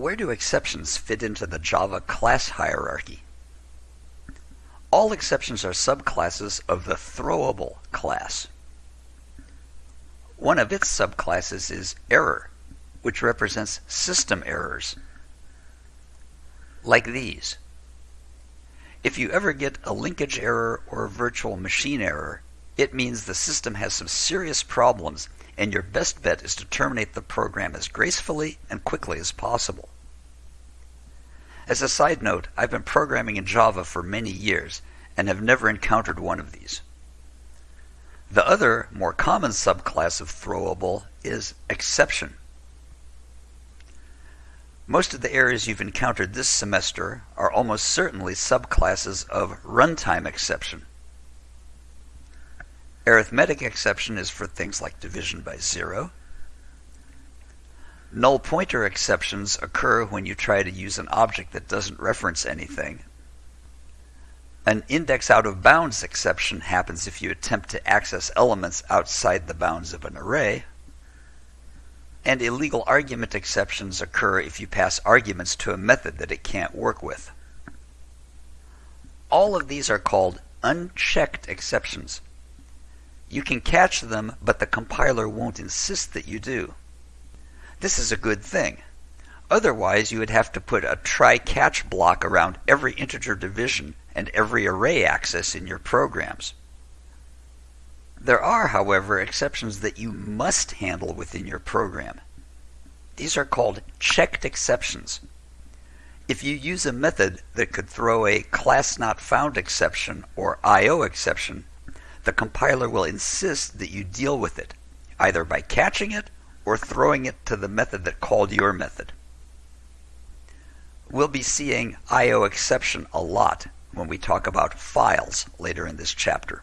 Where do exceptions fit into the Java class hierarchy? All exceptions are subclasses of the throwable class. One of its subclasses is error, which represents system errors. Like these. If you ever get a linkage error or a virtual machine error, it means the system has some serious problems and your best bet is to terminate the program as gracefully and quickly as possible. As a side note, I've been programming in Java for many years and have never encountered one of these. The other, more common subclass of throwable is exception. Most of the errors you've encountered this semester are almost certainly subclasses of runtime exception. Arithmetic exception is for things like division by zero. Null pointer exceptions occur when you try to use an object that doesn't reference anything. An index out of bounds exception happens if you attempt to access elements outside the bounds of an array. And illegal argument exceptions occur if you pass arguments to a method that it can't work with. All of these are called unchecked exceptions. You can catch them, but the compiler won't insist that you do. This is a good thing. Otherwise, you would have to put a try-catch block around every integer division and every array access in your programs. There are, however, exceptions that you must handle within your program. These are called checked exceptions. If you use a method that could throw a class not found exception or IO exception, the compiler will insist that you deal with it, either by catching it or throwing it to the method that called your method. We'll be seeing IO exception a lot when we talk about files later in this chapter.